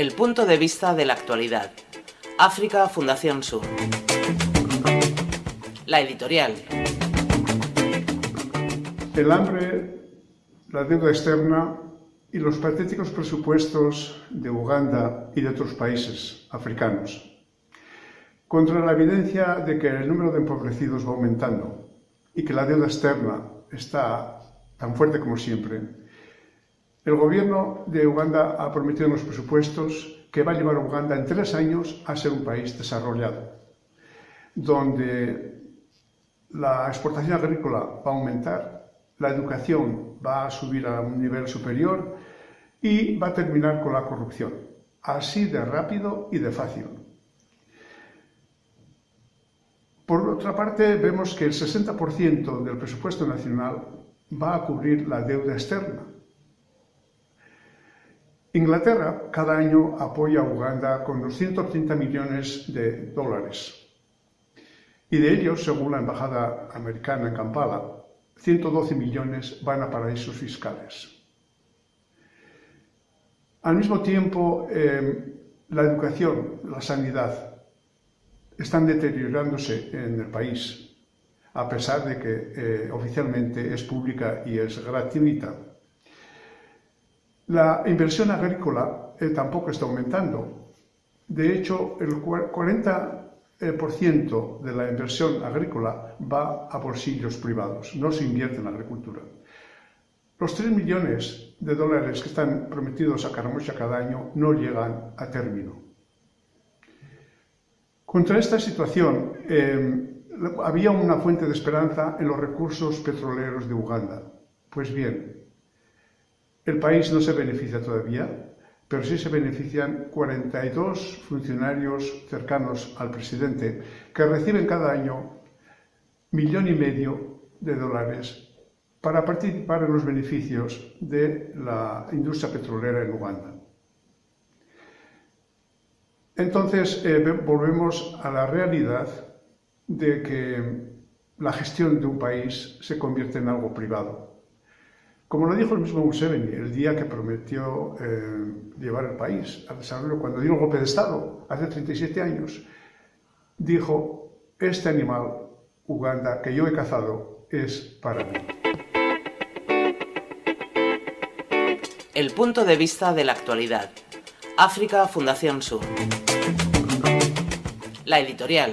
El punto de vista de la actualidad. África Fundación Sur. La editorial. El hambre, la deuda externa y los patéticos presupuestos de Uganda y de otros países africanos. Contra la evidencia de que el número de empobrecidos va aumentando y que la deuda externa está tan fuerte como siempre, el gobierno de Uganda ha prometido en los presupuestos que va a llevar a Uganda en tres años a ser un país desarrollado, donde la exportación agrícola va a aumentar, la educación va a subir a un nivel superior y va a terminar con la corrupción, así de rápido y de fácil. Por otra parte, vemos que el 60% del presupuesto nacional va a cubrir la deuda externa, Inglaterra cada año apoya a Uganda con 230 millones de dólares. Y de ellos, según la Embajada Americana en Kampala, 112 millones van a paraísos fiscales. Al mismo tiempo, eh, la educación, la sanidad, están deteriorándose en el país, a pesar de que eh, oficialmente es pública y es gratuita. La inversión agrícola eh, tampoco está aumentando. De hecho, el 40% de la inversión agrícola va a bolsillos privados, no se invierte en la agricultura. Los 3 millones de dólares que están prometidos a Caramocha cada año no llegan a término. Contra esta situación, eh, había una fuente de esperanza en los recursos petroleros de Uganda. Pues bien, el país no se beneficia todavía, pero sí se benefician 42 funcionarios cercanos al presidente que reciben cada año millón y medio de dólares para participar en los beneficios de la industria petrolera en Uganda. Entonces, eh, volvemos a la realidad de que la gestión de un país se convierte en algo privado. Como lo dijo el mismo Museveni el día que prometió eh, llevar el país al desarrollo, cuando dio el golpe de Estado, hace 37 años, dijo, este animal, Uganda, que yo he cazado, es para mí. El punto de vista de la actualidad. África Fundación Sur. La editorial.